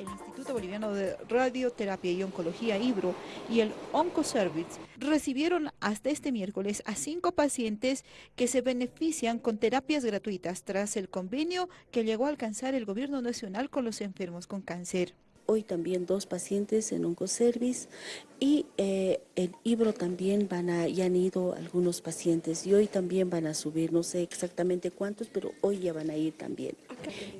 el Instituto Boliviano de Radioterapia y Oncología IBRO y el Oncoservice recibieron hasta este miércoles a cinco pacientes que se benefician con terapias gratuitas tras el convenio que llegó a alcanzar el gobierno nacional con los enfermos con cáncer hoy también dos pacientes en Oncoservice y eh, en Ibro también van a, ya han ido algunos pacientes y hoy también van a subir, no sé exactamente cuántos, pero hoy ya van a ir también.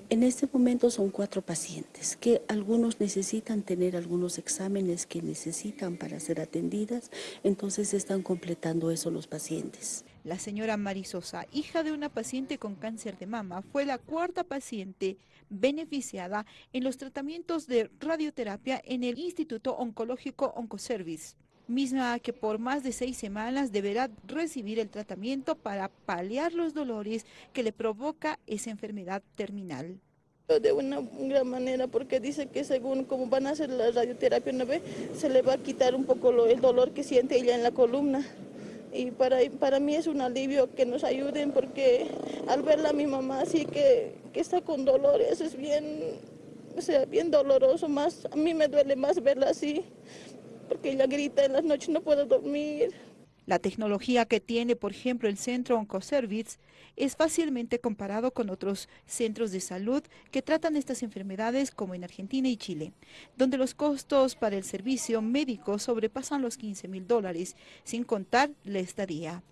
En este momento son cuatro pacientes que algunos necesitan tener algunos exámenes que necesitan para ser atendidas, entonces están completando eso los pacientes. La señora Marisosa, hija de una paciente con cáncer de mama, fue la cuarta paciente beneficiada en los tratamientos de radioterapia en el Instituto Oncológico Oncoservice misma que por más de seis semanas deberá recibir el tratamiento para paliar los dolores que le provoca esa enfermedad terminal. De una gran manera porque dice que según como van a hacer la radioterapia una vez se le va a quitar un poco el dolor que siente ella en la columna y para, para mí es un alivio que nos ayuden porque al verla a mi mamá así que, que está con dolores es bien, o sea, bien doloroso, más, a mí me duele más verla así porque ella grita en las noches, no puedo dormir. La tecnología que tiene, por ejemplo, el Centro Oncoservice es fácilmente comparado con otros centros de salud que tratan estas enfermedades como en Argentina y Chile, donde los costos para el servicio médico sobrepasan los 15 mil dólares, sin contar la estadía.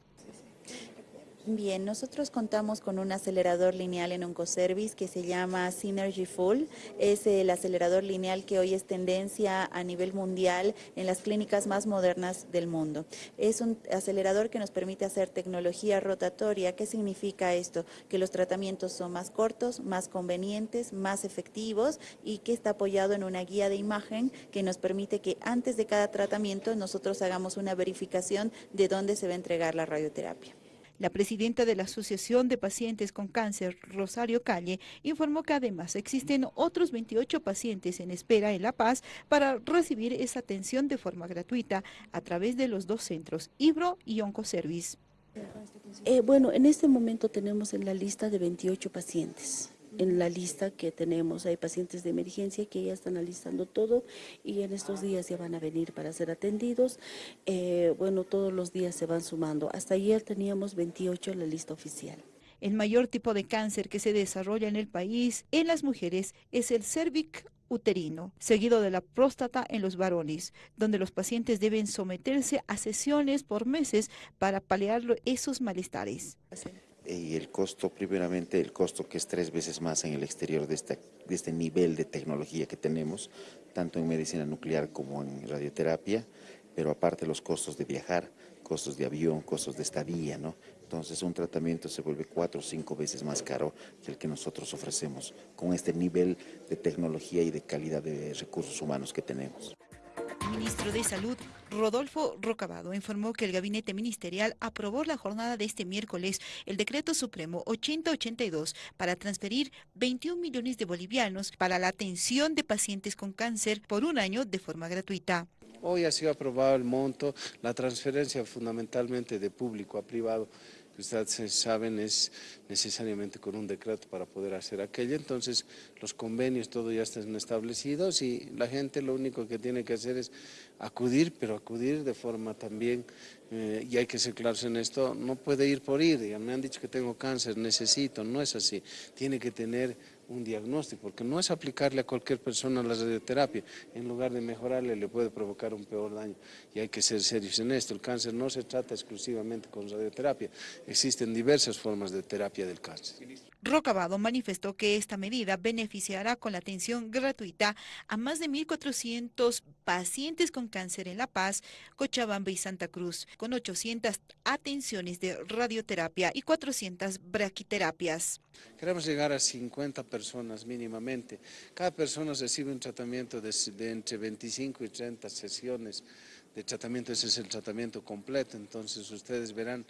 Bien, nosotros contamos con un acelerador lineal en Oncoservice que se llama Synergy Full. Es el acelerador lineal que hoy es tendencia a nivel mundial en las clínicas más modernas del mundo. Es un acelerador que nos permite hacer tecnología rotatoria. ¿Qué significa esto? Que los tratamientos son más cortos, más convenientes, más efectivos y que está apoyado en una guía de imagen que nos permite que antes de cada tratamiento nosotros hagamos una verificación de dónde se va a entregar la radioterapia. La presidenta de la Asociación de Pacientes con Cáncer, Rosario Calle, informó que además existen otros 28 pacientes en espera en La Paz para recibir esa atención de forma gratuita a través de los dos centros, Ibro y Oncoservice. Eh, bueno, en este momento tenemos en la lista de 28 pacientes en la lista que tenemos. Hay pacientes de emergencia que ya están alistando todo y en estos días ya van a venir para ser atendidos. Eh, bueno, todos los días se van sumando. Hasta ayer teníamos 28 en la lista oficial. El mayor tipo de cáncer que se desarrolla en el país en las mujeres es el cervix uterino, seguido de la próstata en los varones, donde los pacientes deben someterse a sesiones por meses para paliar esos malestares y el costo, primeramente, el costo que es tres veces más en el exterior de este, de este nivel de tecnología que tenemos, tanto en medicina nuclear como en radioterapia, pero aparte los costos de viajar, costos de avión, costos de estadía, ¿no? Entonces un tratamiento se vuelve cuatro o cinco veces más caro que el que nosotros ofrecemos con este nivel de tecnología y de calidad de recursos humanos que tenemos. Ministro de Salud, Rodolfo Rocabado, informó que el gabinete ministerial aprobó la jornada de este miércoles el decreto supremo 8082 para transferir 21 millones de bolivianos para la atención de pacientes con cáncer por un año de forma gratuita. Hoy ha sido aprobado el monto, la transferencia fundamentalmente de público a privado ustedes saben es necesariamente con un decreto para poder hacer aquello, entonces los convenios todo ya están establecidos y la gente lo único que tiene que hacer es acudir, pero acudir de forma también, eh, y hay que ser claros en esto, no puede ir por ir, me han dicho que tengo cáncer, necesito, no es así, tiene que tener un diagnóstico, porque no es aplicarle a cualquier persona la radioterapia, en lugar de mejorarle le puede provocar un peor daño. Y hay que ser serios en esto, el cáncer no se trata exclusivamente con radioterapia, existen diversas formas de terapia del cáncer. Rocabado manifestó que esta medida beneficiará con la atención gratuita a más de 1.400 pacientes con cáncer en La Paz, Cochabamba y Santa Cruz, con 800 atenciones de radioterapia y 400 braquiterapias. Queremos llegar a 50 personas mínimamente. Cada persona recibe un tratamiento de, de entre 25 y 30 sesiones de tratamiento. Ese es el tratamiento completo, entonces ustedes verán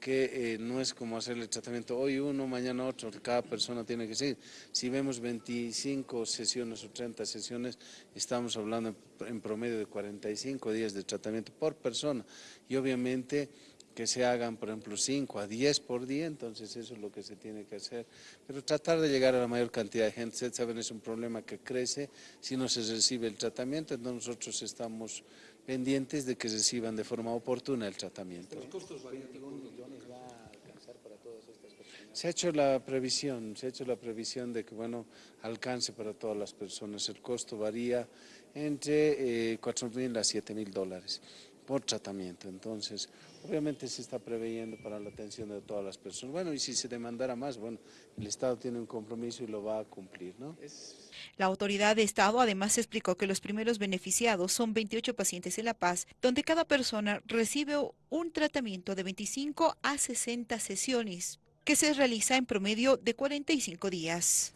que eh, no es como hacer el tratamiento hoy uno, mañana otro, cada persona tiene que seguir. Si vemos 25 sesiones o 30 sesiones, estamos hablando en promedio de 45 días de tratamiento por persona y obviamente que se hagan, por ejemplo, 5 a 10 por día, entonces eso es lo que se tiene que hacer. Pero tratar de llegar a la mayor cantidad de gente, ustedes saben, es un problema que crece si no se recibe el tratamiento, entonces nosotros estamos pendientes de que reciban de forma oportuna el tratamiento. ¿Los costos millones va a alcanzar para todas estas personas? Se ha hecho la previsión, se ha hecho la previsión de que, bueno, alcance para todas las personas. El costo varía entre eh, 4 mil a 7 mil dólares por tratamiento. Entonces, obviamente se está preveyendo para la atención de todas las personas. Bueno, y si se demandara más, bueno, el Estado tiene un compromiso y lo va a cumplir, ¿no? La autoridad de Estado además explicó que los primeros beneficiados son 28 pacientes en La Paz, donde cada persona recibe un tratamiento de 25 a 60 sesiones, que se realiza en promedio de 45 días.